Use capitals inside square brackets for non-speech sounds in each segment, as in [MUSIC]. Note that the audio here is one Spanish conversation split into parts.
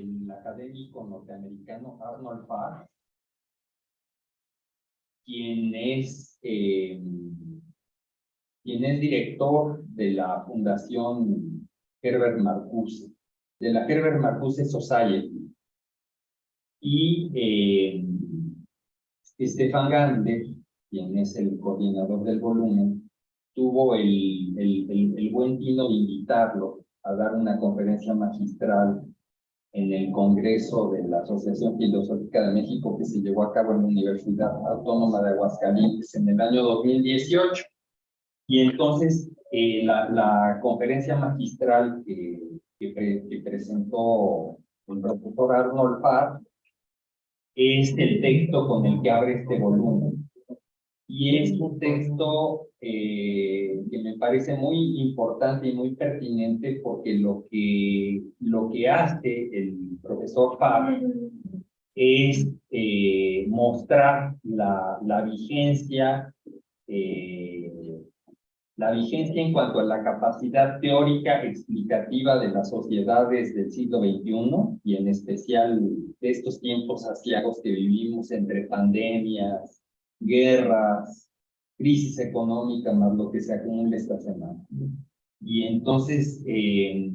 el académico norteamericano Arnold Farr, quien es, eh, quien es director de la Fundación Herbert Marcuse, de la Herbert Marcuse Society. Y eh, Stefan Gander, quien es el coordinador del volumen, tuvo el, el, el, buen tino de invitarlo a dar una conferencia magistral en el Congreso de la Asociación Filosófica de México que se llevó a cabo en la Universidad Autónoma de Aguascalientes en el año 2018. Y entonces eh, la, la, conferencia magistral que, que, presentó el profesor Arnold Farr es el texto con el que abre este volumen. Y es un texto eh, que me parece muy importante y muy pertinente porque lo que, lo que hace el profesor Farr es eh, mostrar la, la vigencia eh, la vigencia en cuanto a la capacidad teórica explicativa de las sociedades del siglo XXI y en especial de estos tiempos asiagos que vivimos entre pandemias, guerras, crisis económica, más lo que se acumula esta semana. Y entonces, eh,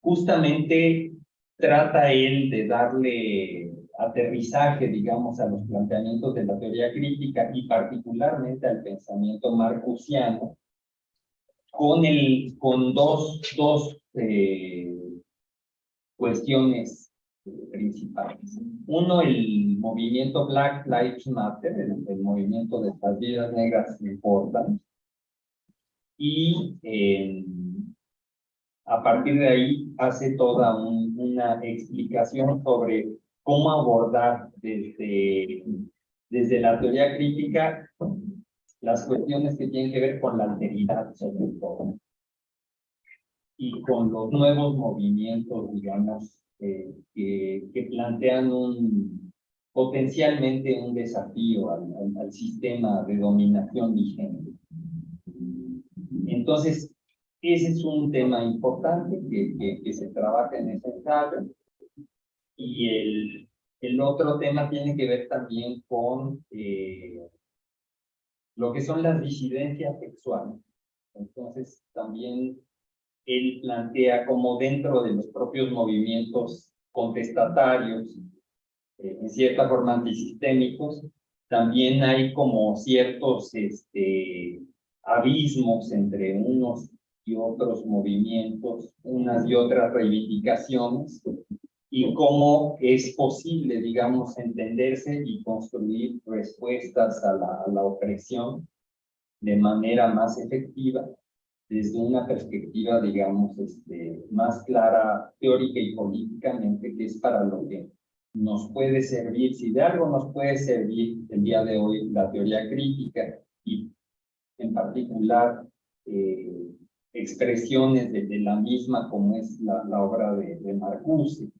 justamente trata él de darle aterrizaje, digamos, a los planteamientos de la teoría crítica y particularmente al pensamiento marcusiano, con, el, con dos, dos eh, cuestiones principales. Uno, el movimiento Black Lives Matter, el, movimiento de las vidas negras importan. Y eh, a partir de ahí hace toda una explicación sobre cómo abordar desde, desde la teoría crítica las cuestiones que tienen que ver con la alteridad sobre todo y con los nuevos movimientos, digamos, eh, que, plantean un, potencialmente un desafío al, al, sistema de dominación vigente. Entonces, ese es un tema importante que, que, que se trabaja en ese ensayo. Y el, el otro tema tiene que ver también con eh, lo que son las disidencias sexuales. Entonces, también él plantea como dentro de los propios movimientos contestatarios, eh, en cierta forma antisistémicos, también hay como ciertos este, abismos entre unos y otros movimientos, unas y otras reivindicaciones, y cómo es posible, digamos, entenderse y construir respuestas a la, a la opresión de manera más efectiva desde una perspectiva, digamos, este, más clara teórica y políticamente, que es para lo que nos puede servir, si de algo nos puede servir el día de hoy la teoría crítica y en particular eh, expresiones de, de, la misma como es la, la obra de, de Marcuse,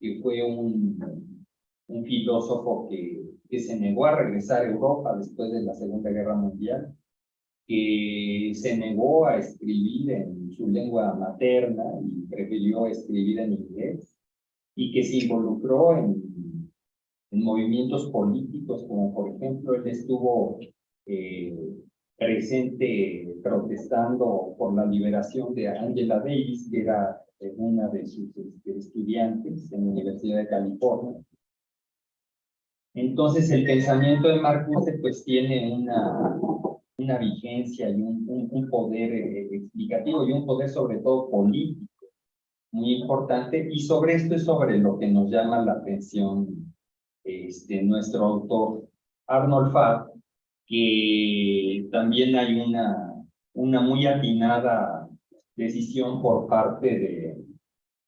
que fue un, un filósofo que, que se negó a regresar a Europa después de la Segunda Guerra Mundial, que se negó a escribir en su lengua materna y prefirió escribir en inglés, y que se involucró en, en movimientos políticos, como por ejemplo él estuvo eh, presente protestando por la liberación de Angela Davis, que era una de sus este, estudiantes en la Universidad de California. Entonces el pensamiento de Marcuse pues tiene una, una vigencia y un, un, poder eh, explicativo y un poder sobre todo político muy importante. Y sobre esto es sobre lo que nos llama la atención este, nuestro autor Arnold Farr, que también hay una, una muy atinada decisión por parte de,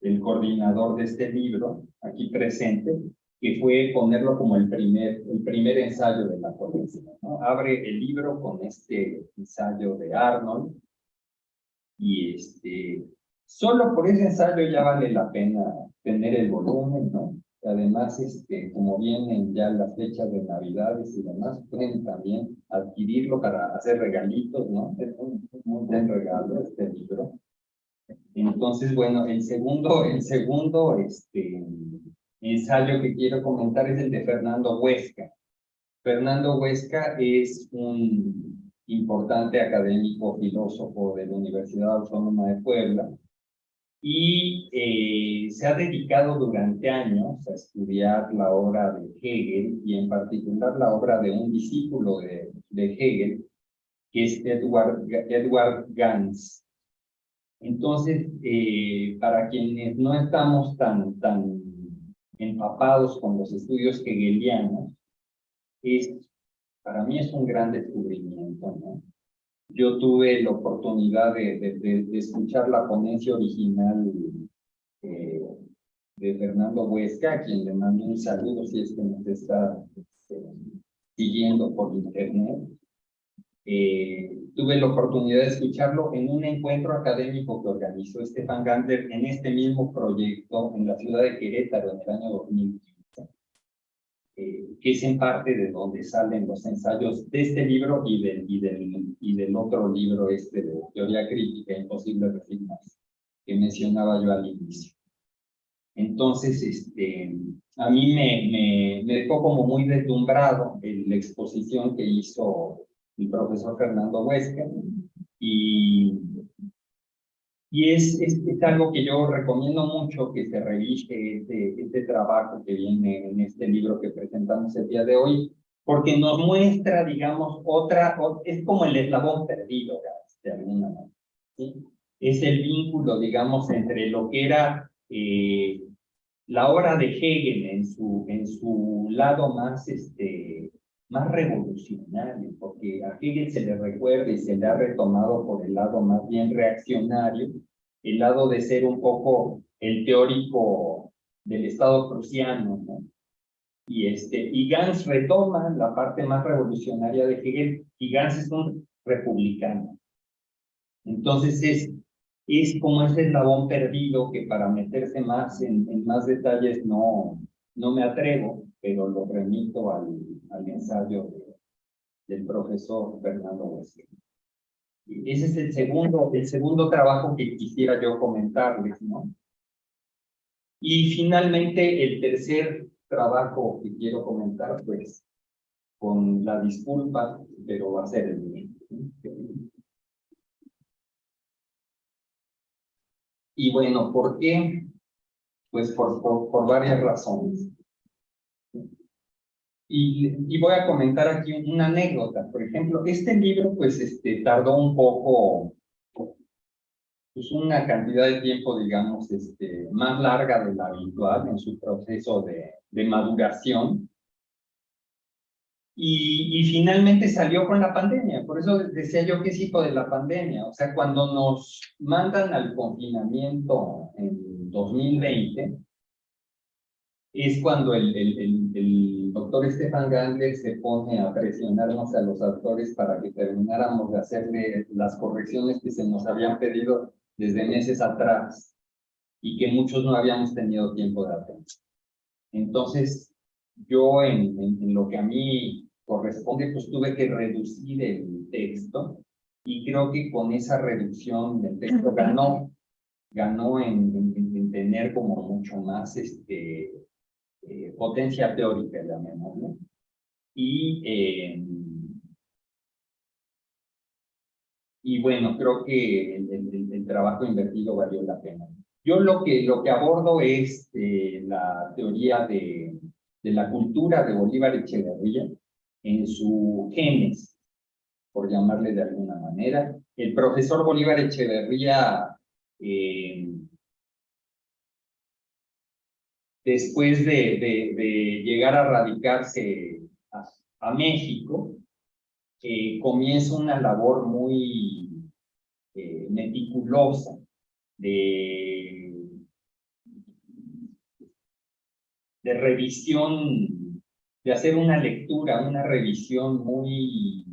del coordinador de este libro, aquí presente, que fue ponerlo como el primer, el primer ensayo de la ponencia. ¿no? Abre el libro con este ensayo de Arnold y este, solo por ese ensayo ya vale la pena tener el volumen, ¿no? Además, este, como vienen ya las fechas de Navidades y demás, pueden también adquirirlo para hacer regalitos, ¿no? Es un, un buen regalo este libro. Entonces, bueno, el segundo, el segundo este, ensayo que quiero comentar es el de Fernando Huesca. Fernando Huesca es un importante académico filósofo de la Universidad Autónoma de Puebla y eh, se ha dedicado durante años a estudiar la obra de Hegel y en particular la obra de un discípulo de, de Hegel, que es Edward, Edward Gans. Entonces, eh, para quienes no estamos tan, tan empapados con los estudios hegelianos, es, para mí es un gran descubrimiento. Yo tuve la oportunidad de, de, escuchar la ponencia original eh, de Fernando Huesca, a quien le mando un saludo si es que nos está este, siguiendo por internet. Eh, tuve la oportunidad de escucharlo en un encuentro académico que organizó Stefan Gander en este mismo proyecto en la ciudad de Querétaro en el año 2015, eh, que es en parte de donde salen los ensayos de este libro y del, y del, y del otro libro este de Teoría Crítica Imposible Resignas, que mencionaba yo al inicio. Entonces, este, a mí me, me, me dejó como muy deslumbrado la exposición que hizo el profesor Fernando Huesca, y, y es, es, algo que yo recomiendo mucho que se revise este, este trabajo que viene en este libro que presentamos el día de hoy, porque nos muestra, digamos, otra, es como el eslabón perdido, de alguna manera. ¿sí? Es el vínculo, digamos, entre lo que era eh, la obra de Hegel en su, en su lado más este, más revolucionario, porque a Hegel se le recuerda y se le ha retomado por el lado más bien reaccionario, el lado de ser un poco el teórico del Estado prusiano, ¿no? Y, este, y Gans retoma la parte más revolucionaria de Hegel, y Gans es un republicano. Entonces es, es como ese eslabón perdido que para meterse más en, en más detalles no, no me atrevo, pero lo remito al, al ensayo del profesor Fernando Huesca. Ese es el segundo, el segundo trabajo que quisiera yo comentarles, ¿no? Y finalmente el tercer trabajo que quiero comentar, pues, con la disculpa, pero va a ser el mío. Y bueno, ¿por qué? Pues por, por, por varias razones. Y, voy a comentar aquí una anécdota. Por ejemplo, este libro, pues, este, tardó un poco, pues, una cantidad de tiempo, digamos, este, más larga de la habitual en su proceso de, de maduración. Y, y, finalmente salió con la pandemia. Por eso decía yo que es hijo de la pandemia. O sea, cuando nos mandan al confinamiento en 2020, es cuando el, el, el, el, doctor Stefan Gandler se pone a presionarnos a los autores para que termináramos de hacerle las correcciones que se nos habían pedido desde meses atrás y que muchos no habíamos tenido tiempo de hacer. Entonces, yo en, en, lo que a mí corresponde, pues tuve que reducir el texto y creo que con esa reducción del texto ganó, ganó en, en tener como mucho más este, eh, potencia teórica, llamémoslo, y, eh, y bueno, creo que el, trabajo invertido valió la pena. Yo lo que, lo que abordo es eh, la teoría de, de la cultura de Bolívar Echeverría en su genes, por llamarle de alguna manera. El profesor Bolívar Echeverría eh, después de, llegar a radicarse a, México, eh, comienza una labor muy eh, meticulosa de, de revisión, de hacer una lectura, una revisión muy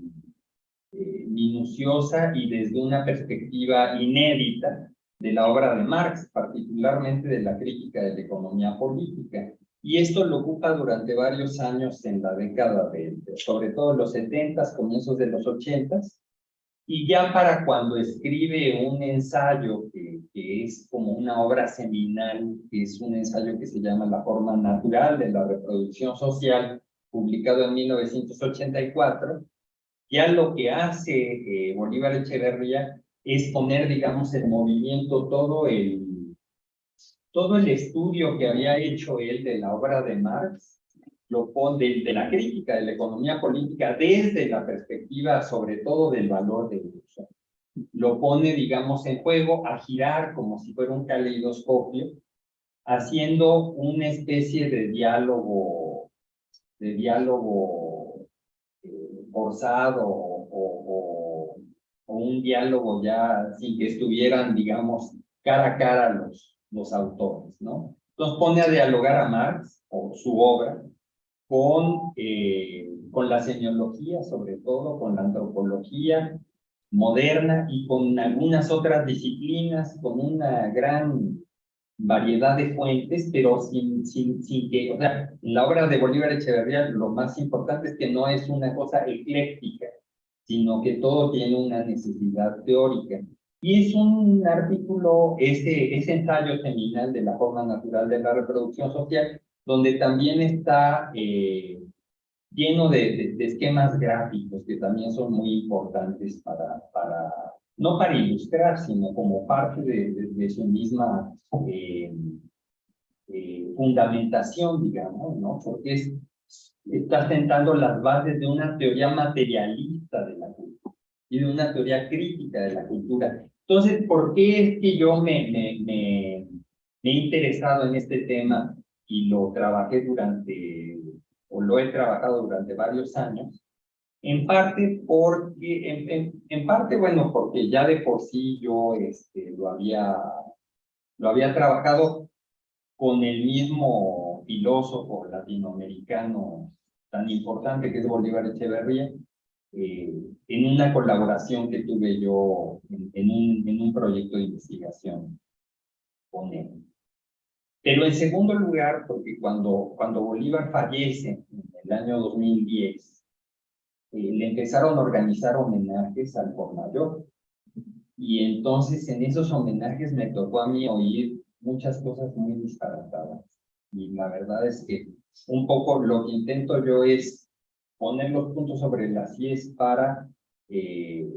eh, minuciosa y desde una perspectiva inédita de la obra de Marx, particularmente de la crítica de la economía política. Y esto lo ocupa durante varios años en la década de, sobre todo los 70, comienzos de los 80, Y ya para cuando escribe un ensayo que, es como una obra seminal, que es un ensayo que se llama La forma natural de la reproducción social, publicado en 1984, ya lo que hace eh, Bolívar Echeverría es poner, digamos, en movimiento todo el, todo el estudio que había hecho él de la obra de Marx, lo pone de, la crítica de la economía política desde la perspectiva sobre todo del valor de uso. Lo pone, digamos, en juego a girar como si fuera un caleidoscopio, haciendo una especie de diálogo, de diálogo eh, forzado o, o, o, un diálogo ya sin que estuvieran, digamos, cara a cara los, los autores, ¿no? Entonces pone a dialogar a Marx o su obra con, eh, con la semiología, sobre todo con la antropología moderna y con algunas otras disciplinas, con una gran variedad de fuentes, pero sin, sin, sin que, o sea, la obra de Bolívar Echeverría lo más importante es que no es una cosa ecléctica, sino que todo tiene una necesidad teórica. Y es un artículo, ese, ese ensayo seminal de la forma natural de la reproducción social, donde también está eh, lleno de, de, esquemas gráficos que también son muy importantes para, para no para ilustrar, sino como parte de, de su misma eh, eh, fundamentación, digamos, ¿no? Porque es, está sentando las bases de una teoría materialista de la cultura y de una teoría crítica de la cultura. Entonces, ¿por qué es que yo me, he interesado en este tema y lo trabajé durante, o lo he trabajado durante varios años, en parte porque, en, en, parte, bueno, porque ya de por sí yo este, lo, había, lo había trabajado con el mismo filósofo latinoamericano tan importante que es Bolívar Echeverría, eh, en una colaboración que tuve yo en, en, un, en un proyecto de investigación con él. Pero en segundo lugar, porque cuando, cuando Bolívar fallece en el año 2010, eh, le empezaron a organizar homenajes al por mayor. Y entonces en esos homenajes me tocó a mí oír muchas cosas muy disparatadas. Y la verdad es que un poco lo que intento yo es poner los puntos sobre las IES para eh,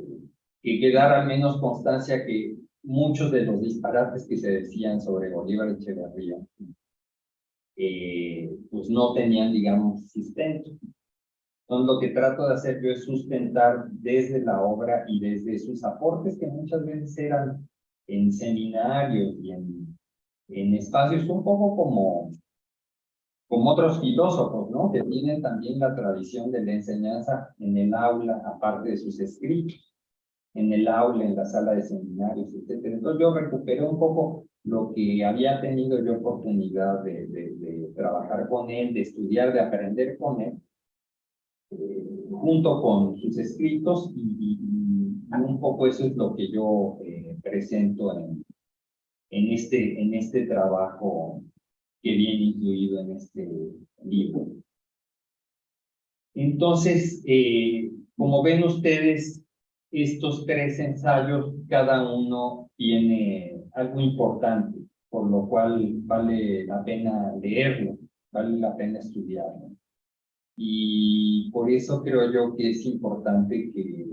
que quedara al menos constancia que muchos de los disparates que se decían sobre Bolívar Echeverría, eh, pues no tenían, digamos, sustento. Entonces, lo que trato de hacer yo es sustentar desde la obra y desde sus aportes, que muchas veces eran en seminarios y en, en espacios un poco como, como otros filósofos, ¿no? Que tienen también la tradición de la enseñanza en el aula, aparte de sus escritos en el aula, en la sala de seminarios, etc. Entonces yo recuperé un poco lo que había tenido yo oportunidad de, de, trabajar con él, de estudiar, de aprender con él, eh, junto con sus escritos y, un poco eso es lo que yo eh, presento en, en, este, en este trabajo que viene incluido en este libro. Entonces, eh, como ven ustedes, estos tres ensayos, cada uno tiene algo importante, por lo cual vale la pena leerlo, vale la pena estudiarlo. Y por eso creo yo que es importante que,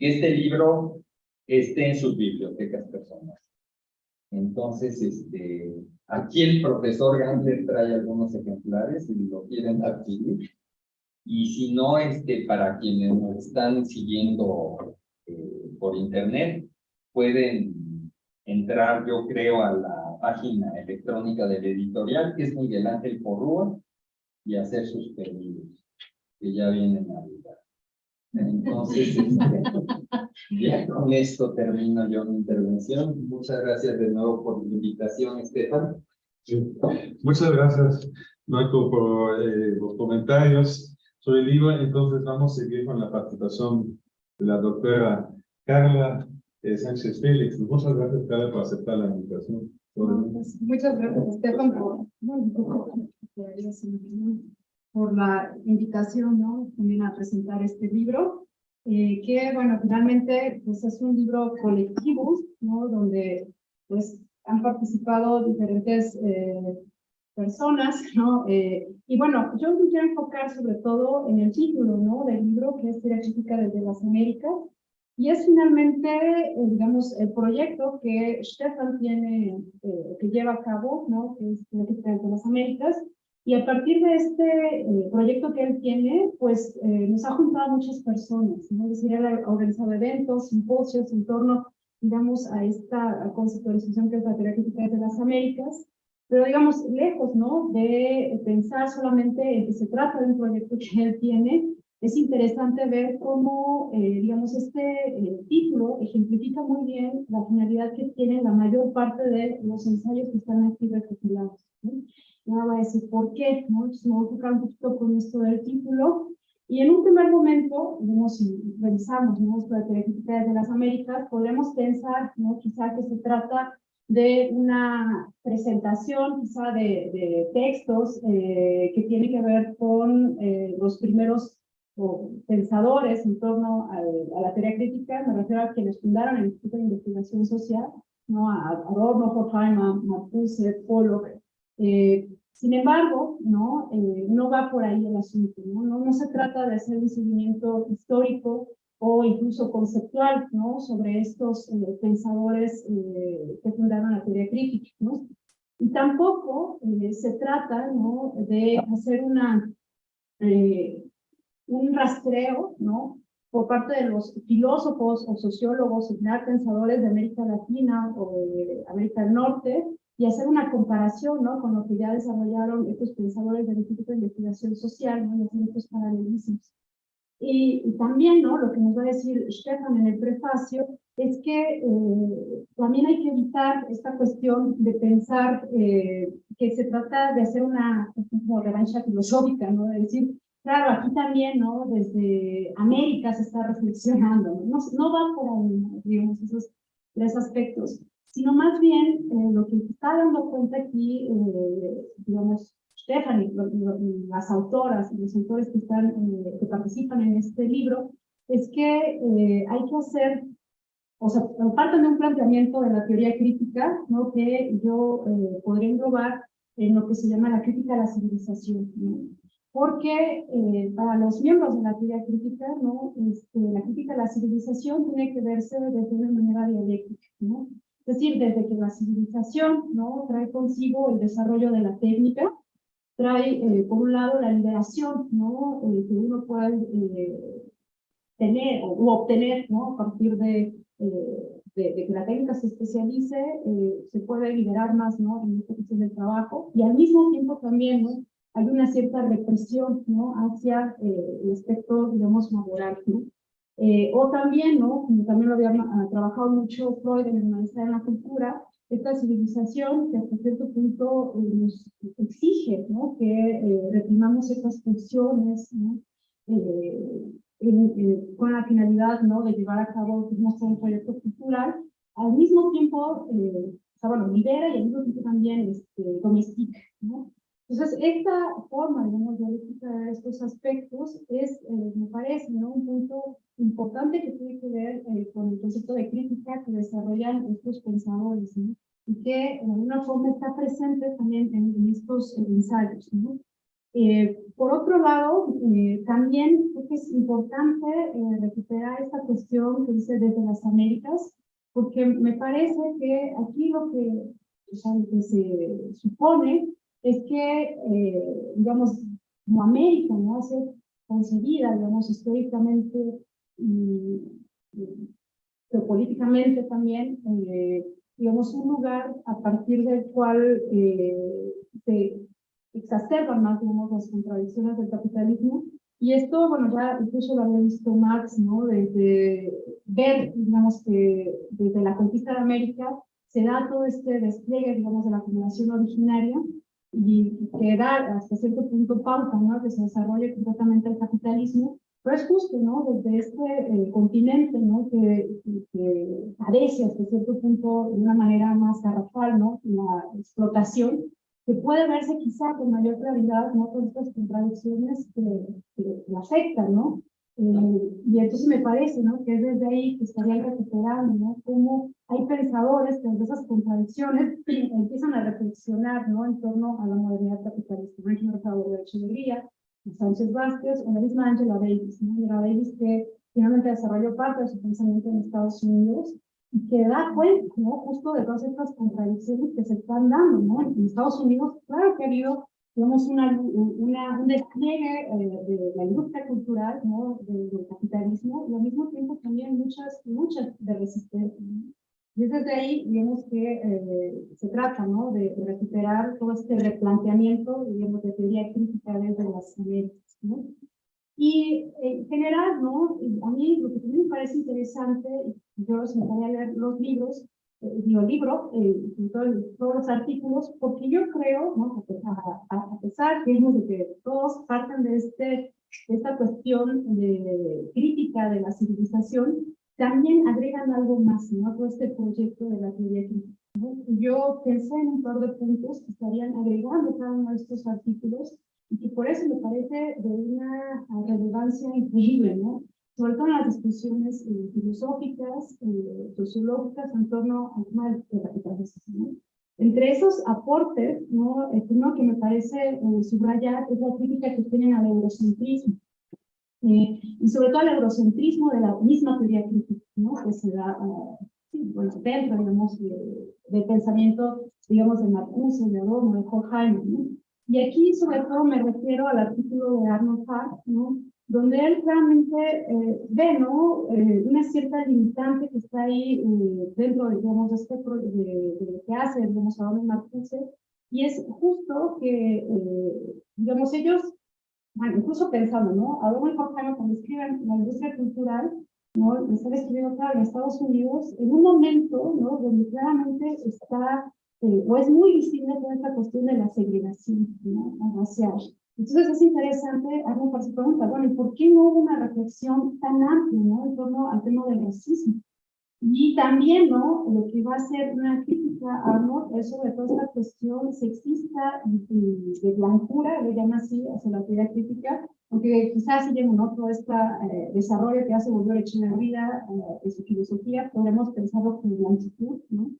este libro esté en sus bibliotecas personales. Entonces, este, aquí el profesor Gandler trae algunos ejemplares si lo quieren adquirir. Y si no, este, para quienes nos están siguiendo eh, por internet, pueden entrar, yo creo, a la página electrónica del editorial, que es Miguel Ángel Porrúa, y hacer sus pedidos, que ya vienen a ayudar. Entonces, este, [LAUGHS] ya con esto termino yo mi intervención. Muchas gracias de nuevo por la invitación, Estefan. Muchas gracias, Marco, por eh, los comentarios sobre el libro. Entonces vamos a seguir con la participación de la doctora Carla eh, Sánchez Félix. Muchas gracias, Carla, por aceptar la invitación. Pues, muchas gracias, Estefan, por, por la invitación, ¿no? También a presentar este libro. Eh, que, bueno, finalmente, pues es un libro colectivo, ¿no? Donde, pues, han participado diferentes eh, personas, ¿no? Eh, y bueno, yo me quiero enfocar sobre todo en el título, ¿no? Del libro, que es Teoría Crítica desde las Américas, y es finalmente, eh, digamos, el proyecto que Stefan tiene, eh, que lleva a cabo, ¿no? Que es Teoría Crítica desde las Américas, y a partir de este proyecto que él tiene, pues nos ha juntado a muchas personas, ¿no? Es decir, él ha organizado eventos, simposios en torno, digamos, a esta conceptualización que es la crítica desde las Américas, pero digamos, lejos, ¿no? De pensar solamente en que se trata de un proyecto que él tiene, es interesante ver cómo, eh, digamos, este eh, título ejemplifica muy bien la finalidad que tienen la mayor parte de los ensayos que están aquí recopilados. ¿no? Ahora voy a decir por qué, ¿no? Entonces me voy a enfocar un poquito con esto del título. Y en un primer momento, digamos, si revisamos ¿no? esto de de las Américas, podremos pensar, ¿no? quizá que se trata de una presentación quizá de, de textos eh, que tiene que ver con eh, los primeros pensadores en torno a la teoría crítica, me refiero a quienes fundaron el Instituto de Investigación Social, ¿no? a Adorno, Horkheimer, Marcuse, Pollock. Eh, sin embargo, ¿no? no va por ahí el asunto, ¿no? ¿no? No se trata de hacer un seguimiento histórico o incluso conceptual, ¿no? Sobre estos eh, pensadores eh, que fundaron la teoría crítica, ¿no? Y tampoco eh, se trata, ¿no? De hacer una, un rastreo, ¿no? Por parte de los filósofos o sociólogos, y pensadores de América Latina o de América del Norte, y hacer una comparación, ¿no? Con lo que ya desarrollaron estos pensadores del Instituto de Investigación Social, ¿no? Y hacer estos paralelismos. Y, también, ¿no? Lo que nos va a decir Stefan en el prefacio es que eh, también hay que evitar esta cuestión de pensar eh, que se trata de hacer una, revancha filosófica, ¿no? De decir, claro, aquí también, ¿no? Desde América se está reflexionando, ¿no? No, va por ahí, digamos, esos tres aspectos, sino más bien eh, lo que está dando cuenta aquí, digamos, Stephanie, las autoras y los autores que, están, eh, que participan en este libro, es que eh, hay que hacer, o sea, parten de un planteamiento de la teoría crítica, ¿no? que yo eh, podría englobar en lo que se llama la crítica a la civilización. ¿no? Porque para los miembros de la teoría crítica, ¿no? Este, la crítica a la civilización tiene que verse desde una manera dialéctica. ¿no? Es decir, desde que la civilización ¿no? trae consigo el desarrollo de la técnica, trae, eh, por un lado, la liberación, ¿no? Eh, que uno puede eh, tener o obtener, ¿no? A partir de, de, que la técnica se especialice, se puede liberar más, ¿no? En esta cuestión del trabajo. Y al mismo tiempo también, ¿no? Hay una cierta represión, ¿no? Hacia el aspecto, digamos, laboral, ¿no? O también, ¿no? Como también lo había ah, trabajado mucho Freud en el Maestría de la Cultura, esta civilización que hasta cierto punto eh, nos exige ¿no? que eh, reprimamos estas funciones ¿no? Eh, con la finalidad ¿no? de llevar a cabo un proyecto cultural, al mismo tiempo, o sea, bueno, libera y al mismo tiempo también este, domestica. ¿no? Entonces, esta forma, digamos, de ver estos aspectos es, me parece, ¿no? un punto importante que tiene que ver eh, con el concepto de crítica que desarrollan estos pensadores, ¿no? y que de alguna forma está presente también en, estos ensayos. ¿no? Eh, por otro lado, eh, también creo que es importante recuperar esta cuestión que dice desde las Américas, porque me parece que aquí lo que, o sea, lo que se supone es que, digamos, como América, ¿no? ser concebida, digamos, históricamente y, geopolíticamente también, eh, digamos, un lugar a partir del cual eh, se exacerban más, digamos, las contradicciones del capitalismo. Y esto, bueno, ya incluso lo había visto Marx, ¿no? Desde ver, digamos, que desde la conquista de América se da todo este despliegue, digamos, de la acumulación originaria y que da hasta cierto punto pauta, ¿no? Que se desarrolle completamente el capitalismo pero es justo, ¿no? Desde este eh, continente, ¿no? Que, que parece hasta cierto punto de una manera más garrafal, ¿no? La explotación, que puede verse quizá con mayor claridad, ¿no? Con estas contradicciones que, que, afectan, ¿no? Eh, y entonces me parece, ¿no? Que es desde ahí que estarían recuperando, ¿no? Cómo hay pensadores que de esas contradicciones [CLEARS THROAT] empiezan a reflexionar, ¿no? En torno a la modernidad capitalista. Ejemplo, Rafael de Echeverría, Sánchez Vázquez o la misma Angela Davis, ¿no? Angela Davis que finalmente desarrolló parte de su pensamiento en Estados Unidos y que da cuenta, ¿no? Justo de todas estas contradicciones que se están dando, ¿no? En Estados Unidos, claro que ha habido tenemos una, una, un despliegue eh, de la industria cultural, ¿no? del capitalismo, y al mismo tiempo también muchas luchas de resistencia. Y desde ahí vemos que eh, se trata ¿no? de, recuperar todo este replanteamiento, digamos, de teoría crítica desde las Américas. ¿no? Y en general, ¿no? a mí lo que también me parece interesante, yo os me a leer los libros, eh, libro, eh, todos los artículos, porque yo creo, ¿no? a, a, pesar de que todos parten de este, esta cuestión de crítica de la civilización, también agregan algo más, ¿no? Todo este proyecto de la teoría crítica. Yo pensé en un par de puntos que estarían agregando cada uno de estos artículos y que por eso me parece de una relevancia increíble, ¿no? Sobre todo en las discusiones eh, filosóficas, eh, sociológicas en torno al tema de la capitalización. Entre esos aportes, ¿no? primero que me parece eh, subrayar es la crítica que tienen al eurocentrismo. y sobre todo al eurocentrismo de la misma teoría crítica, ¿no? que se da sí, bueno, dentro, digamos, de, del pensamiento, digamos, de Marcuse, de Adorno, de Horkheimer. ¿no? Y aquí, sobre todo, me refiero al artículo de Arnold Hart, ¿no? Donde él realmente eh, ve ¿no? Eh, una cierta limitante que está ahí eh, dentro, digamos, de, este, de, de, lo que hace, digamos, Adorno Marcuse, y es justo que, digamos, ellos, bueno, incluso pensando, ¿no? Adorno y Horkheimer cuando escriben la industria cultural, ¿no? Están escribiendo, claro, en Estados Unidos, en un momento, ¿no? Donde claramente está, o es muy visible toda esta cuestión de la segregación, ¿no? Racial. Entonces es interesante hacer su pregunta, bueno, ¿y por qué no hubo una reflexión tan amplia ¿no? en torno al tema del racismo? Y también, ¿no? Lo que va a ser una crítica a Arnold es sobre todo esta cuestión sexista y, de blancura, le llama así, hacia la teoría crítica, aunque quizás si ¿no? Todo este eh, desarrollo que hace Bolívar Echeverría eh, de su filosofía, podemos pensarlo como blanquitud, ¿no?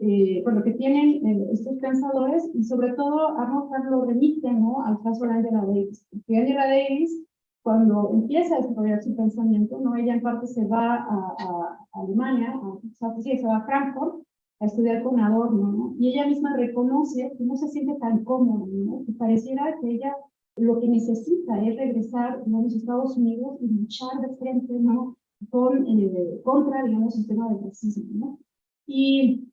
Eh, lo que tienen eh, estos pensadores y sobre todo Arnold lo remite ¿no? al caso de Angela Davis. Porque Angela Davis, cuando empieza a desarrollar su pensamiento, ¿no? ella en parte se va a, a, Alemania, a, sí, se va a Frankfurt a estudiar con Adorno, ¿no? y ella misma reconoce que no se siente tan cómoda, ¿no? que pareciera que ella lo que necesita es regresar a los Estados Unidos y luchar de frente ¿no? Con, eh, contra, digamos, el tema del racismo. ¿no? Y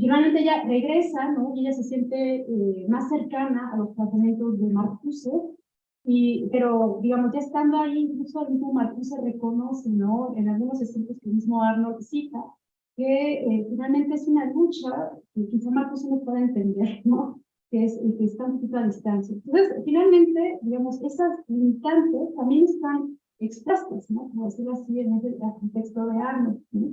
Finalmente ella regresa, ¿no? Y ella se siente eh, más cercana a los tratamientos de Marcuse, y, pero, digamos, ya estando ahí, incluso el mismo Marcuse reconoce, ¿no? En algunos escritos que el mismo Arnold cita, que eh, finalmente es una lucha que quizá Marcuse no pueda entender, ¿no? Que, es, que está un poquito a distancia. Entonces, finalmente, digamos, esas limitantes también están expuestas, ¿no? Como decirlo así en el contexto de Arnold, ¿no?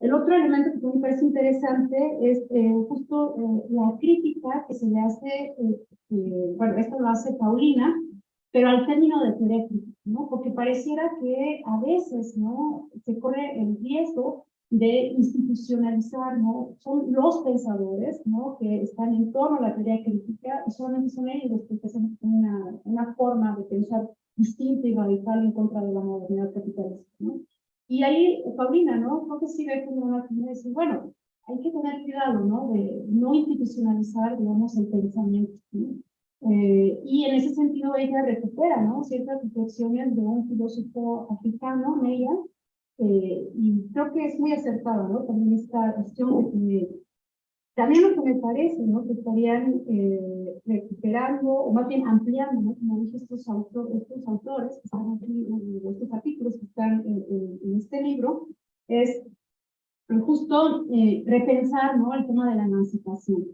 El otro elemento que me parece interesante es eh, justo eh, la crítica que se le hace, eh, bueno, esto lo hace Paulina, pero al término de teoría ¿no? Porque pareciera que a veces, ¿no? Se corre el riesgo de institucionalizar, ¿no? Son los pensadores, ¿no? Que están en torno a la teoría crítica y solamente son ellos los que tienen una, una forma de pensar distinta y radical en contra de la modernidad capitalista, ¿no? Y ahí, Paulina, ¿no? Creo que sí ve como una decir, bueno, hay que tener cuidado, ¿no? De no institucionalizar, digamos, el pensamiento. Eh, y en ese sentido ella recupera, ¿no? Ciertas reflexiones de un filósofo africano, Meia, eh, y creo que es muy acertado, ¿no? También esta cuestión de que también lo que me parece, ¿no? Que estarían eh, recuperando, o más bien ampliando, ¿no? Como dije, estos, estos autores, estos artículos que están en, este libro, es justo eh, repensar, ¿no? El tema de la emancipación.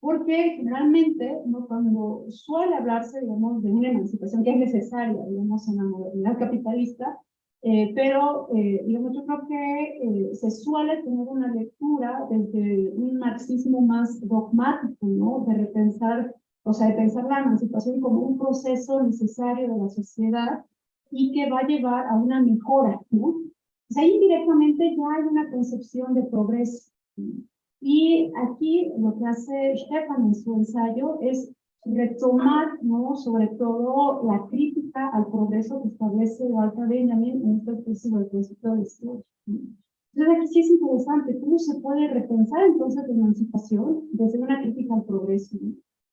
Porque generalmente, ¿no? Cuando suele hablarse, digamos, de una emancipación que es necesaria, digamos, en la modernidad capitalista, eh, pero, eh, digamos, yo creo que eh, se suele tener una lectura desde un marxismo más dogmático, ¿no? De repensar, o sea, de pensar la emancipación como un proceso necesario de la sociedad y que va a llevar a una mejora, ¿no? Pues ahí indirectamente ya hay una concepción de progreso. Y aquí lo que hace Stefan en su ensayo es retomar, ¿no? Sobre todo la crítica al progreso que establece Walter Benjamin en esta especie del concepto de historia. Entonces aquí sí es interesante, ¿cómo se puede repensar entonces la emancipación desde una crítica al progreso?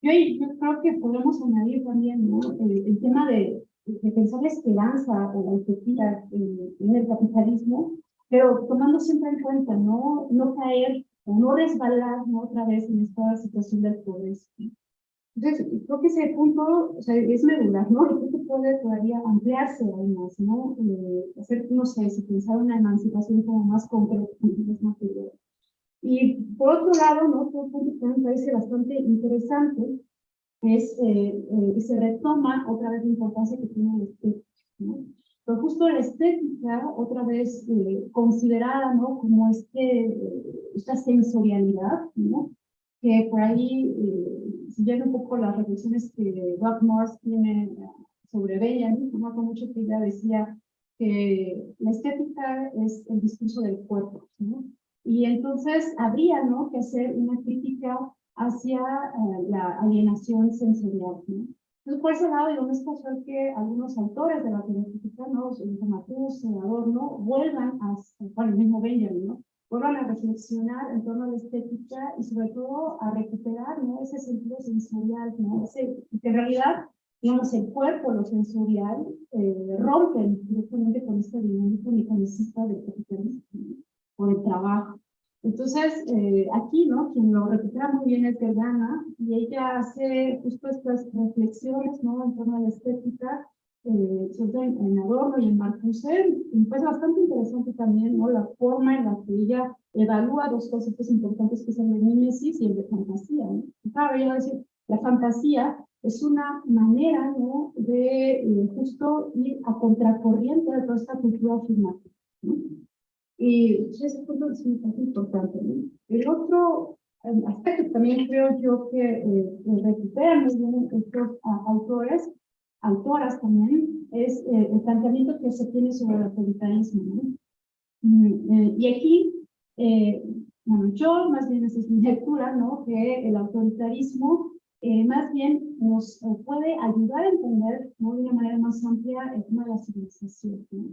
Yo, yo creo que podemos añadir también ¿no? el, tema de, de, pensar la esperanza o la utopía en, en, el capitalismo, pero tomando siempre en cuenta no, no caer o no resbalar ¿no? otra vez en esta situación del progreso. Entonces, creo que ese punto o sea, es medular, ¿no? Y creo que puede todavía ampliarse aún más, ¿no? Eh, hacer, no sé, si pensar una emancipación como más concreta. Y por otro lado, ¿no? Otro punto que me parece bastante interesante es eh, eh, se retoma otra vez la importancia que tiene la estética, ¿no? Pero justo la estética, otra vez eh, considerada, ¿no? Como este, eh, esta sensorialidad, ¿no? Que por ahí eh, siguiendo un poco las reflexiones que Rob Morse tiene eh, sobre Benjamin, ¿no? con mucho que ella decía que la estética es el discurso del cuerpo, ¿no? Y entonces habría, ¿no?, que hacer una crítica hacia uh, la alienación sensorial, ¿no? Entonces, por ese lado, yo no es casual que algunos autores de la teoría ¿no? Matús, Adorno, vuelvan a, bueno, el mismo Benjamin, ¿no? Vuelvan a reflexionar en torno a la estética y sobre todo a recuperar ¿no? ese sentido sensorial, ¿no? ese, que en realidad, digamos, el cuerpo, lo sensorial, eh, rompen directamente con esta dinámica mecanicista del capitalismo o del trabajo. Entonces, eh, aquí, ¿no? Quien lo recupera muy bien es Gergana, y ella hace justo estas reflexiones, ¿no? En torno a la estética, eh, en, Adorno y en Marcuse, pues bastante interesante también, ¿no? La forma en la que ella evalúa dos conceptos importantes que son el de mímesis y el de fantasía, ¿no? Claro, ella va a decir, la fantasía es una manera, ¿no? De eh, justo ir a contracorriente de toda esta cultura afirmativa, ¿no? Y ese punto es muy importante, ¿no? El otro aspecto también creo yo que eh, recuperan estos autores autoras también, es eh, el planteamiento que se tiene sobre el autoritarismo. ¿no? Mm, eh, y aquí, eh, bueno, yo más bien esa es mi [LAUGHS] lectura, ¿no? que el autoritarismo eh, más bien nos puede ayudar a entender ¿no? de una manera más amplia el tema de la civilización. ¿no?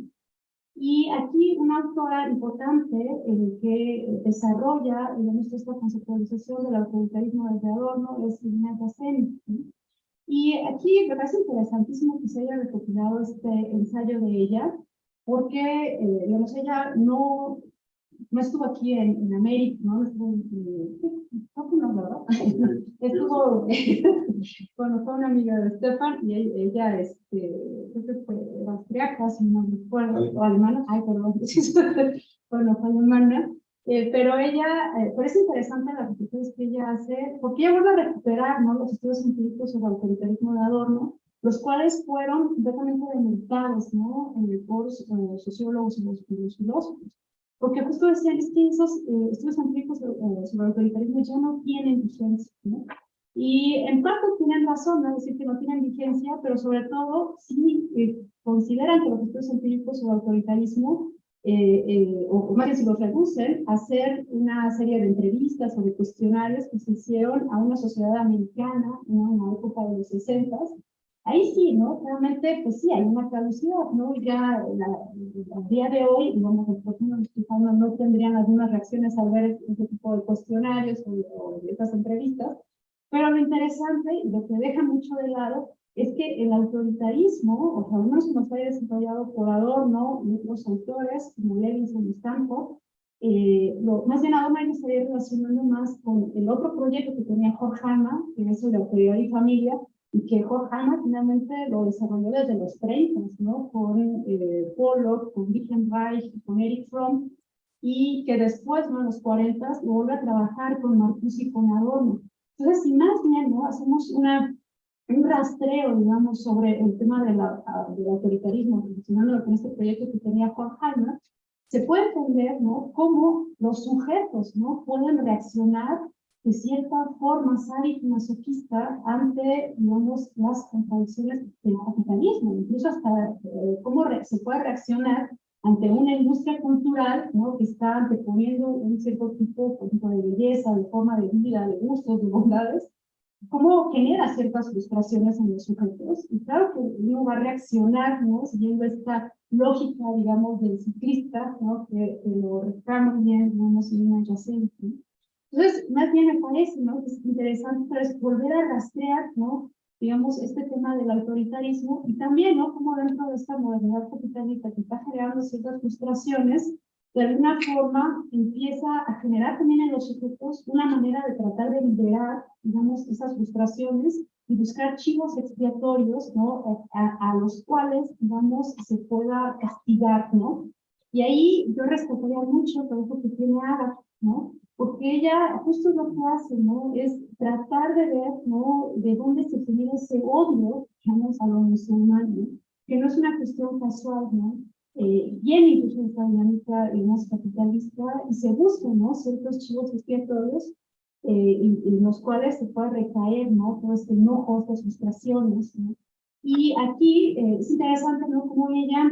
Y aquí una autora importante eh, que desarrolla digamos, esta conceptualización del autoritarismo desde Adorno es Irina Gasseni. ¿no? Y aquí me parece interesantísimo que se haya recopilado este ensayo de ella, porque, eh, digamos, ella no, no estuvo aquí en, en América, ¿no? Estuvo en, ¿verdad? [LAUGHS] estuvo, [LAUGHS] bueno, fue una amiga de Stefan y ella, este, creo que fue austriaca, si no me acuerdo, o alemana, ay, perdón, [LAUGHS] bueno, fue alemana, eh, pero ella, eh, pero es interesante las reflexiones que ella hace, porque ella vuelve a recuperar ¿no? los estudios científicos sobre autoritarismo de Adorno, los cuales fueron completamente delimitados ¿no? Eh, por eh, sociólogos y los, los, filósofos. Porque justo decían es que esos eh, estudios científicos sobre el autoritarismo ya no tienen vigencia. ¿no? Y en parte tienen razón, no es decir que no tienen vigencia, pero sobre todo sí consideran que los estudios científicos sobre autoritarismo eh, eh, o, más bien si los reducen, hacer una serie de entrevistas o de cuestionarios que se hicieron a una sociedad americana ¿no? en la época de los 60 Ahí sí, ¿no? Realmente, pues sí, hay una caducidad, ¿no? Ya al día de hoy, digamos, los próximos no, no tendrían algunas reacciones al ver este tipo de cuestionarios o, o estas entrevistas, pero lo interesante y lo que deja mucho de lado es que el autoritarismo, o sea, uno se nos ha desarrollado por Adorno y otros autores, como Levinson y Stanford, eh, lo, más bien Adorno se estaría relacionando más con el otro proyecto que tenía Jorge Hanna, que es el de autoridad y familia, y que Jorge Hanna finalmente lo desarrolló desde los 30, ¿no? Con eh, Pollock, con Reich, con Eric Fromm, y que después, ¿no? en los 40, lo vuelve a trabajar con Marcuse y con Adorno. Entonces, si más bien, ¿no? Hacemos una un rastreo, digamos, sobre el tema de del autoritarismo, relacionándolo con este proyecto que tenía Juan Hanna, se puede entender, ¿no?, cómo los sujetos, ¿no?, pueden reaccionar de cierta forma sádica masoquista ante, digamos, las contradicciones del capitalismo, incluso hasta eh, cómo se puede reaccionar ante una industria cultural ¿no? que está anteponiendo un cierto tipo, por de belleza, de forma de vida, de gustos, de bondades, cómo genera ciertas frustraciones en los sujetos. Y claro que uno va a reaccionar, ¿no? Siguiendo esta lógica, digamos, del ciclista, ¿no? Que, que lo reframa bien, digamos, en una adyacente. Entonces, más bien me parece, ¿no? Es interesante es volver a rastrear, ¿no? Digamos, este tema del autoritarismo y también, ¿no? Cómo dentro de esta modernidad capitalista que está generando ciertas frustraciones, de alguna forma empieza a generar también en los sujetos una manera de tratar de liberar, digamos, esas frustraciones y buscar chivos expiatorios, ¿no? A, a, los cuales, digamos, se pueda castigar, ¿no? Y ahí yo rescataría mucho todo lo que tiene Agatha, ¿no? Porque ella justo lo que hace, ¿no? Es tratar de ver, ¿no? De dónde se genera ese odio, digamos, a lo musulmán, ¿no? Que no es una cuestión casual, ¿no? Eh, viene incluso esta dinámica, digamos, capitalista y se buscan, ¿no? Ciertos chivos expiatorios eh, en, los cuales se puede recaer, ¿no? Todo este enojo, estas frustraciones, ¿no? Y aquí eh, es interesante, ¿no? Cómo ella,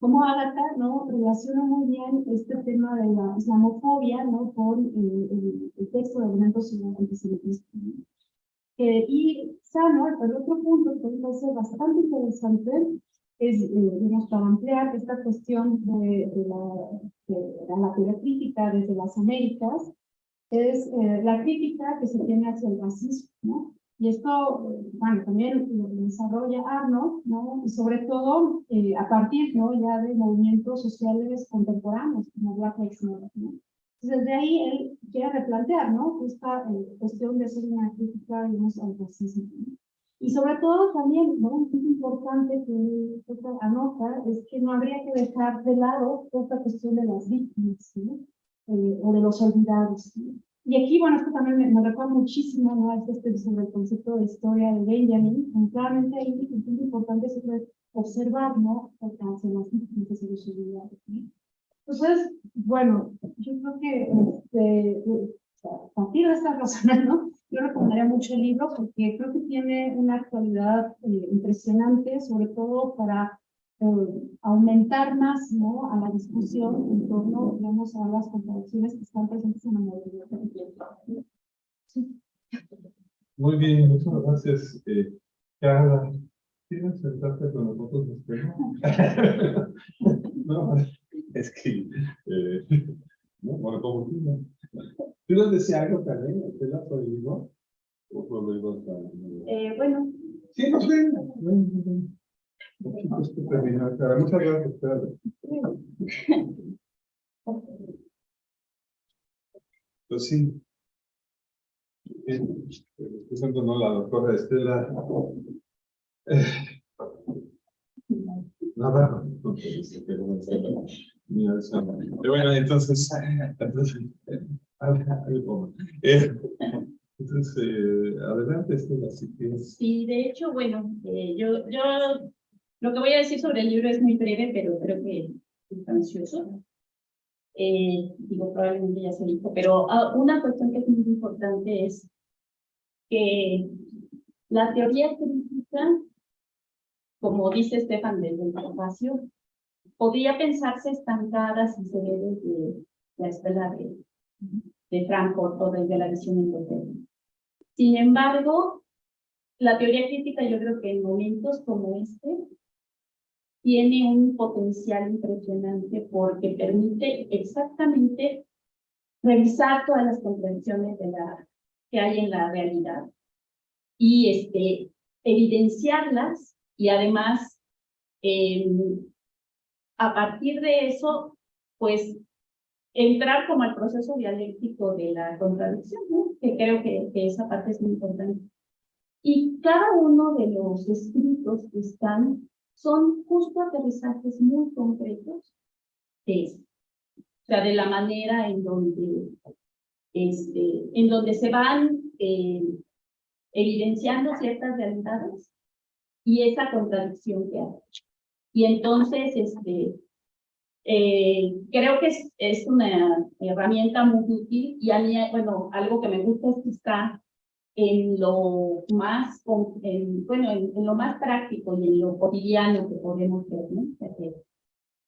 como Agatha, ¿no? Relaciona muy bien este tema de la islamofobia, ¿no? Con el, el, texto de elementos antisemitismo. Eh, y Sano, el otro punto que me parece bastante interesante, es, eh, para ampliar esta cuestión de, de, la, de, la teoría crítica desde las Américas, es eh, la crítica que se tiene hacia el racismo, ¿no? Y esto, bueno, también lo desarrolla Arnold, ¿no? Y sobre todo eh, a partir, ¿no? Ya de movimientos sociales contemporáneos, como Black Lives Matter, ¿no? Entonces, de ahí él quiere replantear, ¿no? Esta eh, cuestión de hacer una crítica, digamos, al racismo. ¿no? Sobre todo también, ¿no? punto importante que anota es que no habría que dejar de lado esta cuestión de las víctimas eh, o de los olvidados. Y aquí, bueno, esto también me, me recuerda muchísimo ¿no? a este sobre el concepto de historia de Benjamin. Claramente ahí un punto importante es observar ¿no? hacia las víctimas y los olvidados. ¿no? Entonces, bueno, yo creo que este, a partir de estas razones, ¿no? Yo recomendaría mucho el libro porque creo que tiene una actualidad eh, impresionante, sobre todo para eh, aumentar más ¿no? a la discusión en torno, digamos, a las contradicciones que están presentes en la modernidad. Sí. Muy bien, muchas gracias, eh, Carla. ¿Quieres sentarte con nosotros [LAUGHS] [LAUGHS] no, es que, eh, no, bueno, como tú, ¿no? ¿Tú nos decías algo, Karen? ¿Usted la prohibió? ¿O prohibió? Eh, bueno. Sí, no sé. Muchas gracias. Pues sí. Escuchando ¿no? la doctora Estela. Eh. Pero bueno, entonces, [LAUGHS] entonces, eh, entonces eh, adelante, Estela, si quieres. Sí, de hecho, bueno, eh, yo, yo lo que voy a decir sobre el libro es muy breve, pero creo que es sustancioso. Eh, digo, probablemente ya se dijo, pero uh, una cuestión que es muy importante es que la teoría crítica, como dice Estefan desde el espacio, podría pensarse estancada si se ve desde la escuela de, de Frankfurt o desde la visión endogénica. Sin embargo, la teoría crítica yo creo que en momentos como este tiene un potencial impresionante porque permite exactamente revisar todas las contradicciones de la, que hay en la realidad y este, evidenciarlas y además eh, a partir de eso, pues entrar como al proceso dialéctico de la contradicción, que creo que, que, esa parte es muy importante. Y cada uno de los escritos que están son justo aterrizajes muy concretos de eso. O sea, de la manera en donde, este, en donde se van eh, evidenciando ciertas realidades y esa contradicción que hay. Y entonces, este, eh, creo que es, es, una herramienta muy útil y a mí, bueno, algo que me gusta es que está en lo más, en, bueno, en, lo más práctico y en lo cotidiano que podemos ver, ¿no? que,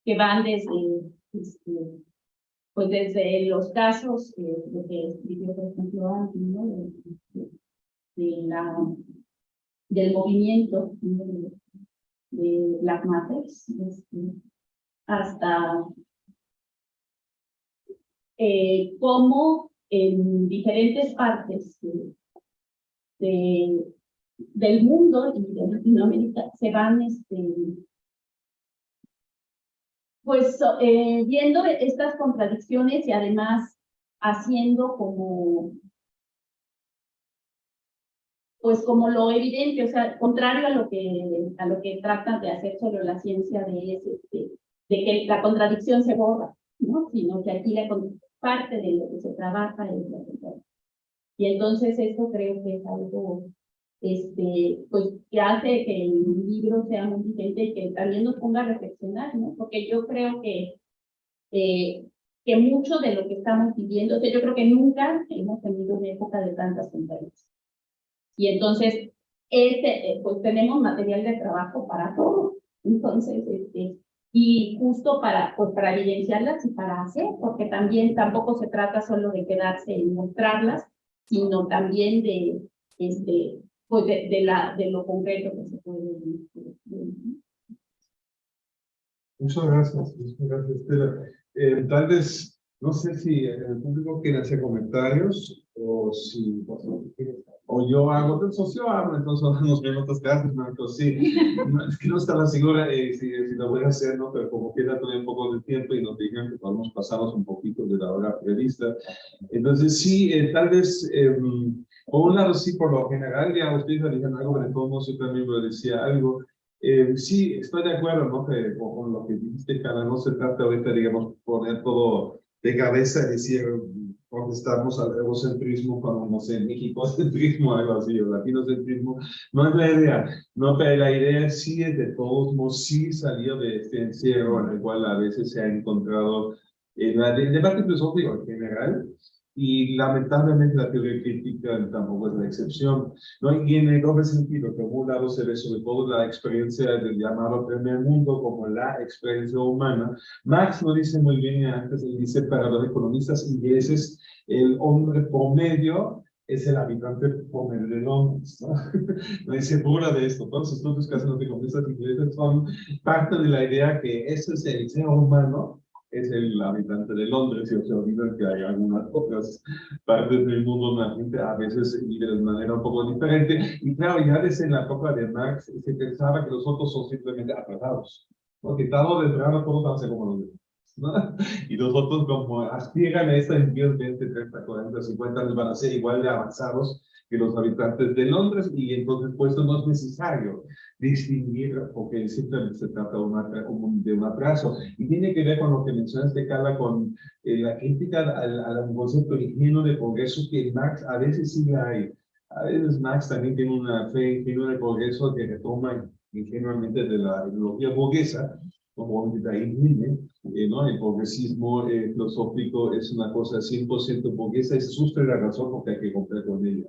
que, van desde, este, pues desde los casos eh, lo que escribió, por ejemplo, antes, ¿no? de, de, la, del movimiento de, de las madres, este, hasta eh, cómo en diferentes partes de, del mundo y de Latinoamérica se van este, pues eh, viendo estas contradicciones y además haciendo como pues como lo evidente, o sea, contrario a lo que a lo que tratan de hacer solo la ciencia de, este, de que la contradicción se borra, ¿no? Sino que aquí la parte de lo que se trabaja es la contradicción. Y entonces esto creo que es algo este, pues, que hace que el libro sea muy vigente y que también nos ponga a reflexionar, ¿no? Porque yo creo que, eh, que mucho de lo que estamos viviendo, o sea, yo creo que nunca hemos tenido una época de tantas contradicciones. Y entonces, este, eh, pues tenemos material de trabajo para todo. Entonces, este, y justo para, pues, para evidenciarlas y para hacer, porque también tampoco se trata solo de quedarse en mostrarlas, sino también de, este, pues de, de, la, de lo concreto que se puede Muchas gracias, muchas gracias, Estela. Eh, tal vez, no sé si el público quiere hacer comentarios o si pues, o yo hago, entonces yo hablo, entonces [LAUGHS] nos vemos otras clases, ¿no? Entonces sí, es que no estaba segura eh, si, si, lo voy a hacer, ¿no? Pero como queda todavía un poco de tiempo y nos dijeron que podemos pasarnos un poquito de la hora prevista. Entonces sí, eh, tal vez, eh, por un lado sí, por lo general, ya ustedes dijeron algo, pero todos yo también me decía algo. Eh, sí, estoy de acuerdo, ¿no? Que, con, lo que dijiste, Cara, no se trata ahorita, digamos, poner todo de cabeza y decir, contestamos al egocentrismo cuando, no sé, mexicocentrismo, [LAUGHS] algo así, o latinocentrismo, no es la idea, no, pero la idea sí es de todos modos, sí salió de este encierro en el cual a veces se ha encontrado en el debate filosófico en general, y lamentablemente la teoría crítica tampoco es la excepción. ¿no? Y en el doble sentido, que por un lado se ve sobre todo la experiencia del llamado primer mundo como la experiencia humana. Marx lo dice muy bien antes, él dice para los economistas ingleses, el hombre promedio es el habitante promedio de Londres. ¿no? [LAUGHS] no se burla de esto. Todos los estudios que hacen los economistas ingleses son parte de la idea que ese es el ser humano es el habitante de Londres y se olvida que hay algunas otras partes del mundo donde la gente a veces vive de manera un poco diferente. Y claro, ya desde la época de Marx se pensaba que los otros son simplemente atrasados, porque tarde o temprano todos van a ser como los demás. ¿no? [LAUGHS] Y los otros como aspiran a esta en 10, 20, 30, 40, 50 años van a ser igual de avanzados que los habitantes de Londres y entonces pues no es necesario distinguir porque simplemente se trata de, un de un atraso. Y tiene que ver con lo que mencionaste Carla con eh, la crítica al, al concepto ingenuo de progreso que Marx a veces sí hay. A veces Marx también tiene una fe ingenua de progreso que retoma ingenuamente de la ideología burguesa como de ahí eh, ¿no? El progresismo eh, filosófico es una cosa 100% burguesa y se sufre la razón porque hay que romper con ella.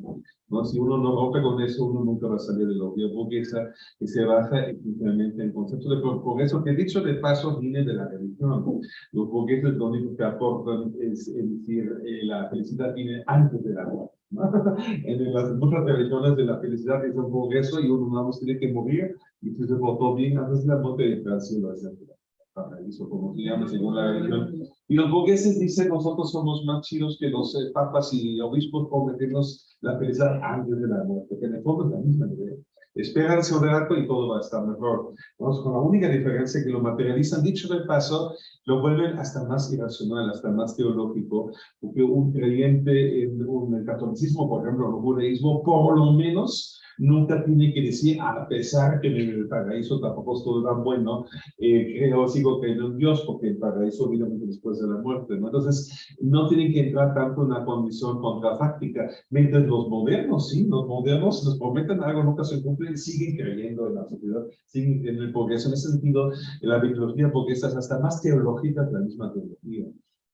¿no? Si uno no rompe con eso, uno nunca va a salir de la vida burguesa y se baja efectivamente en el concepto de progreso, que dicho de paso viene de la religión. Los burgueses lo único que aportan es, decir, eh, la felicidad viene antes de la [LAUGHS] en las muchas religiones de la felicidad es un progreso y uno no tiene que morir se portó bien antes la muerte de etc paraíso, como se llama según la religión. Y los burgueses dicen, nosotros somos más chidos que los eh, papas y obispos por meternos la felicidad antes de la muerte, que en el fondo es la misma idea. Esperanse un rato y todo va a estar mejor. Vamos con la única diferencia que lo materializan, dicho de paso, lo vuelven hasta más irracional, hasta más teológico, porque un creyente en, un, catolicismo, por ejemplo, el judaísmo, por lo menos nunca tiene que decir, a pesar que en el paraíso tampoco es todo tan bueno, eh, creo, sigo creyendo en Dios, porque el paraíso viene después de la muerte, ¿no? Entonces, no tienen que entrar tanto en una condición contrafáctica, mientras los modernos, sí, los modernos nos prometen algo, nunca se cumple, siguen creyendo en la sociedad, siguen en el progreso. En ese sentido, la biología progresa es hasta más teológica que la misma teología.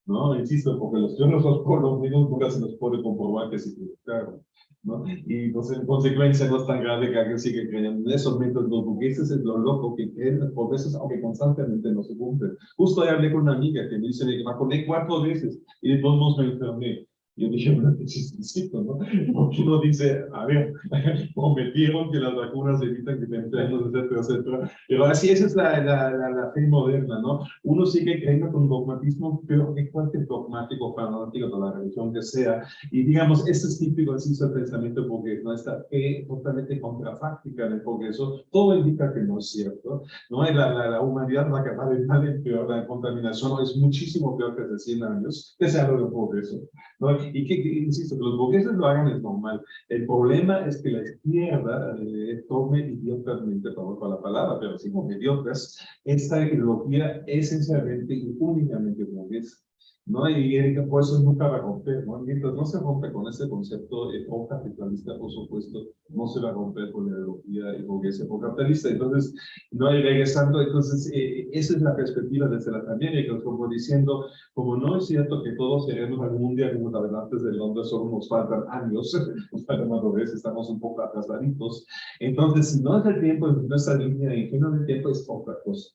¿no? Insisto, porque los teólogos los mismos nunca se nos puede comprobar que se equivocaron. ¿No? Y pues en consecuencia no es tan grave que alguien siga creyendo en métodos, no, porque ese es lo loco que creen por veces, aunque constantemente no se cumplen. Justo ayer hablé con una amiga que me dice que me poner cuatro veces y de todos modos me enfermé. Yo dije, bueno, qué chistecito, ¿no? [LAUGHS] Porque uno dice, a ver, [LAUGHS] prometieron que las vacunas evitan que te enfermes, etcétera, etcétera. Pero así esa es la, la, la, la, fe moderna, ¿no? Uno sigue creyendo con dogmatismo, pero que cualquier dogmático fanático de la religión que sea. Y digamos, este es típico así el pensamiento porque no está fe totalmente contrafáctica en el progreso. Todo indica que no es cierto, ¿no? La humanidad va a acabar de mal en peor, la contaminación es muchísimo peor que hace 100 años, que se habla de progreso, ¿no? Y que, insisto, que los burgueses lo hagan es normal. El problema es que la izquierda eh, tome idiotamente, perdón por la palabra, pero sí como idiotas, esta ideología esencialmente y únicamente burguesa. ¿No? Y Erika, por eso nunca va a romper, ¿no? Mientras no se rompe con ese concepto capitalista, por supuesto, no se va a romper con la ideología burguesa capitalista. Entonces, no hay regresando, entonces, eh, esa es la perspectiva desde las Américas, como diciendo, como no es cierto que todos seremos algún día como navegantes de Londres, solo nos faltan años, [LAUGHS] nos faltan madurez, estamos un poco atrasaditos. Entonces, no es el tiempo, nuestra línea ingenua del tiempo es otra cosa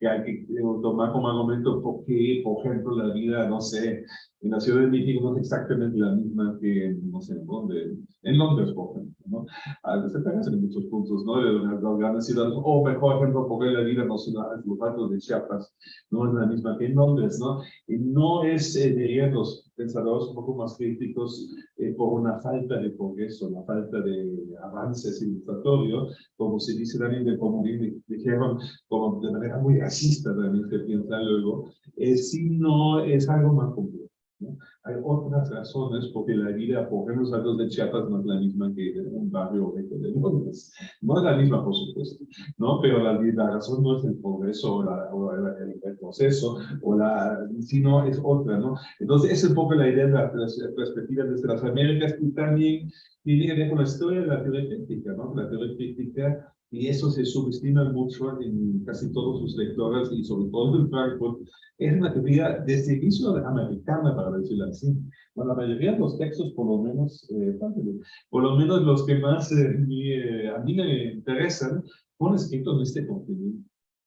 que hay que tomar como argumento porque, por ejemplo, la vida, no sé, en la Ciudad de México no es exactamente la misma que, no sé, en Londres, en Londres, por ejemplo, ¿no? A veces se parecen en muchos puntos, ¿no? De las grandes ciudades, o mejor ejemplo, porque la vida no es los de Chiapas, no es la misma que en Londres, ¿no? Y no es, eh, diría, los pensadores un poco más críticos eh, por una falta de progreso, una falta de avance civilizatorio, como se dice también de como dijeron, como de manera muy racista se piensa luego, eh, si no es algo más complejo. Hay otras razones porque la vida, por ejemplo, los de Chiapas no es la misma que en un barrio de Londres. No es la misma, por supuesto, ¿no? Pero la, la razón no es el progreso o, la, o el, proceso, o la, sino es otra, ¿no? Entonces, es un poco la idea de la perspectiva desde las Américas y también tiene que ver con la historia de la teoría crítica, ¿no? La teoría crítica y eso se subestima mucho en casi todos sus lectores y sobre todo en Frankfurt, es una teoría de servicio americana, para decirlo así. Bueno, la mayoría de los textos, por lo menos, eh, por lo menos los que más eh, mi, eh, a mí me interesan, fueron escritos en este contenido.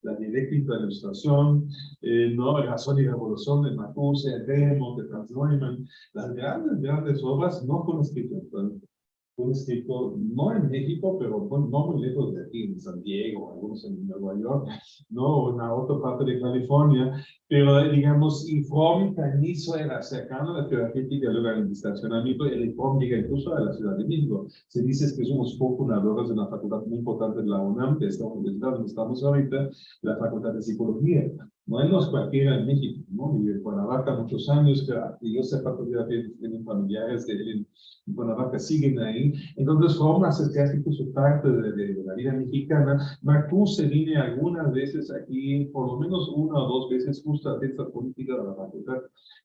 La dialéctica de la ilustración, eh, no, razón y revolución de Marcuse, Remo, de Franz Neumann, las grandes, grandes obras no fueron escritas en Frankfurt un escrito, no en México, pero no muy lejos de aquí, en San Diego, algunos en Nueva York, no, en la otra parte de California, pero digamos, Inform inicio era cercano a la teoría crítica luego al estacionamiento, el Inform llega incluso a la Ciudad de México. Se dice que somos fundadores de una facultad muy importante de la UNAM, de esta universidad donde estamos ahorita, la Facultad de Psicología. No es cualquiera en México, ¿no? Y en Cuernavaca muchos años, que yo sepa todavía tienen familiares de él en Cuernavaca, siguen ahí. Entonces forma casi su parte de, de, de, la vida mexicana. Marcuse viene algunas veces aquí, por lo menos una o dos veces, justo a esta política de la facultad,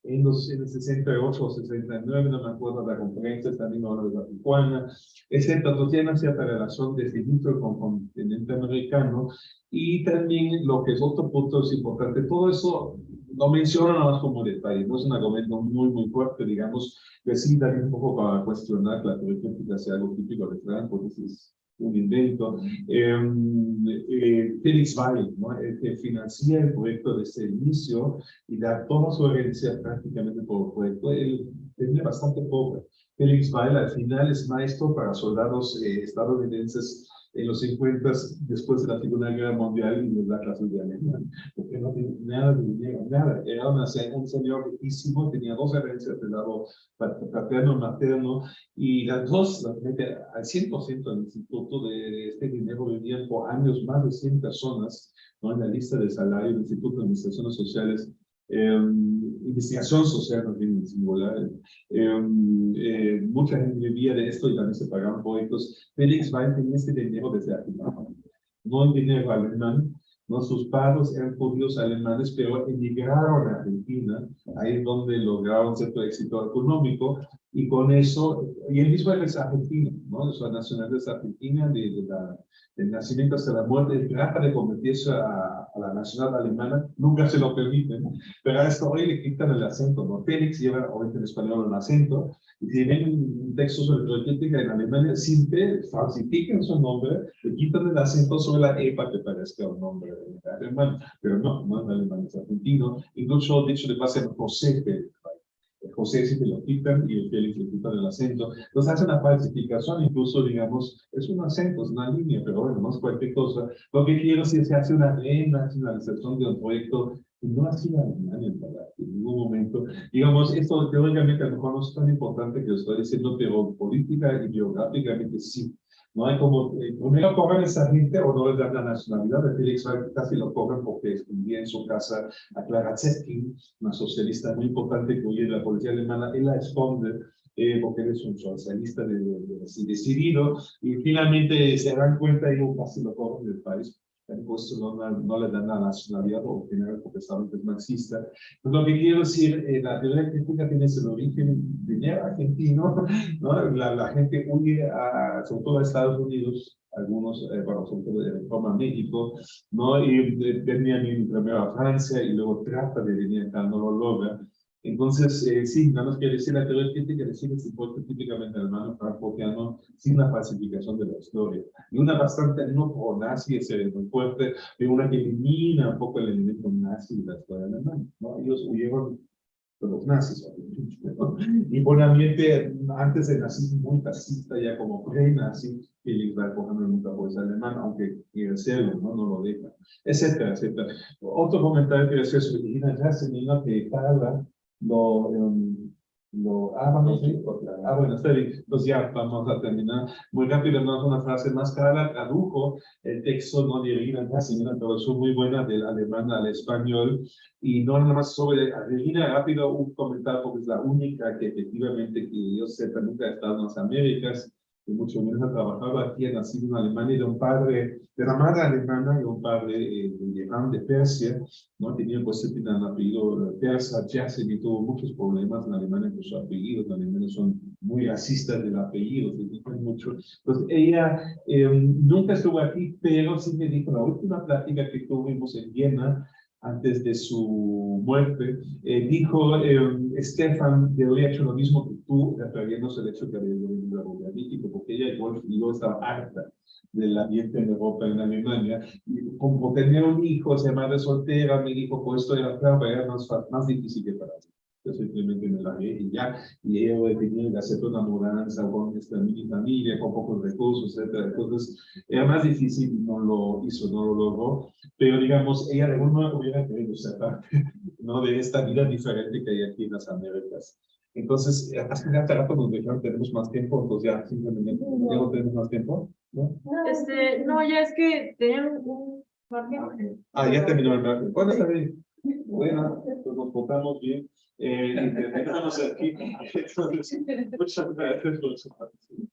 en, los, en el 68 o 69, no me acuerdo de la conferencia, también ahora de la Tijuana, etcétera. Entonces tiene cierta relación desde dentro con el continente americano y también lo que es otro punto es importante, todo eso lo menciono nada más como detalle, no es un argumento muy, muy fuerte, digamos, que sí también un poco para cuestionar que la teoría crítica sea algo típico de que es un invento. Eh, eh, Felix Weil, ¿no? el que financia el proyecto desde el inicio y da toda su herencia prácticamente por el proyecto, él tenía bastante pobre. Felix Weil al final es maestro para soldados eh, estadounidenses en los 50 después de la Segunda Guerra Mundial y nos da clases de alemán, porque no tenía nada de dinero, nada. Era una, un señor riquísimo, tenía dos herencias del lado paterno y materno, y las dos las al 100% del instituto de este dinero, vivían por años más de 100 personas ¿no? en la lista de salario del Instituto de Administraciones Sociales eh, investigación social también singular. Eh, eh, mucha gente vivía de esto y también se pagaban proyectos. Félix Wein tenía este dinero desde Argentina, no el dinero alemán, ¿no? Sus padres eran judíos alemanes, pero emigraron a Argentina, ahí es donde lograron cierto éxito económico, y con eso, y él mismo es argentino, ¿no? Su nacionalidad es argentina, de, de la, del nacimiento hasta la muerte, trata de convertirse a, a, la nacionalidad alemana, nunca se lo permiten, pero a esto hoy le quitan el acento, ¿no? Félix lleva, obviamente en español, un acento, y si ven un texto sobre política en Alemania, siempre falsifican su nombre, le quitan el acento sobre la E para que parezca un nombre alemán, pero no, no es alemán, es argentino, incluso dicho de base José Félix. José si te lo quitan y el Félix le quitan el acento. Entonces hace una falsificación, incluso digamos, es un acento, es una línea, pero bueno, no es cualquier cosa. Lo que quiero que se hace una renacionalización de un proyecto no ha sido alemán en ningún momento. Digamos, esto teóricamente a lo mejor no es tan importante que lo estoy diciendo, pero política y geográficamente sí. No hay como, eh, primero cobran esa gente o no les dan la nacionalidad de Félix casi lo cobran porque escondía en su casa a Clara Zetkin, una socialista muy importante que huye de la policía alemana, él la esconde eh, porque él es un socialista de, de, de, decidido. Y finalmente se dan cuenta y casi lo cobran del país pues no, no, le dan la nacionalidad o general porque saben que es marxista. Pues lo que quiero decir, eh, la teoría crítica tiene ese origen dinero argentino, [LAUGHS] ¿no? La, la, gente huye a, sobre todo a Estados Unidos, algunos, eh, bueno, sobre todo de forma México, ¿no? Y venían primero a Francia y luego trata de venir acá, no lo logra. Entonces, eh, sí, nada más quiero decir, la teoría crítica decir que se típicamente alemán francotiano sin la falsificación de la historia. Y una bastante no pro-nazi, es muy fuerte, pero una que elimina un poco el elemento nazi de la historia alemana. ¿no? Ellos huyeron de los nazis, ¿no? Y por ambiente, antes del nazismo muy fascista, ya como pre-nazi, Felix Barcojano nunca fue alemán, aunque quiere serlo, ¿no? no lo deja, etcétera, etcétera. Otro comentario que hacer sobre Gina Jasmine, que habla lo, um, lo, ah, vamos, sí, ah, bueno, bien, pues ya vamos a terminar. Muy rápido, no es una frase más cara, tradujo el texto no de Regina Casimira, pero es muy buena del alemán al español, y no nada más sobre Regina, rápido un comentario, porque es la única que efectivamente, que yo sepa, nunca ha estado en las Américas, y mucho menos ha trabajado aquí, ha nacido en Alemania, de un padre, de la madre alemana y un padre eh, de Irán, de Persia, ¿no? Tenía pues un apellido persa, y tuvo muchos problemas en Alemania con su apellido, los alemanes son muy racistas del apellido, se dicen mucho. Entonces ella eh, nunca estuvo aquí, pero sí me dijo, la última plática que tuvimos en Viena, antes de su muerte, eh, dijo, eh, Stefan, te habría hecho lo mismo que tú, refiriéndose al hecho que había a México, porque ella igual yo estaba harta del ambiente en Europa, en Alemania, y como tenía un hijo, se madre soltera, me dijo, pues esto era, claro, era más, más difícil que para mí. Yo simplemente me largué y ya, y ella tenía que hacer una mudanza con esta mini familia, con pocos recursos, etcétera. Entonces, era más difícil, no lo hizo, no lo logró, pero digamos, ella de alguna hubiera querido ser parte, ¿no? De esta vida diferente que hay aquí en las Américas. Entonces, hasta ya rato nos dijeron tenemos más tiempo, entonces ya simplemente no, no tenemos más tiempo. ¿no? Este, no, ya es que tenían un margen. Ah, ya terminó el margen. ¿Cuándo está bien? Bueno, pues nos portamos bien. Eh, y terminamos aquí. [LAUGHS] Entonces, [LAUGHS] muchas gracias por su participación.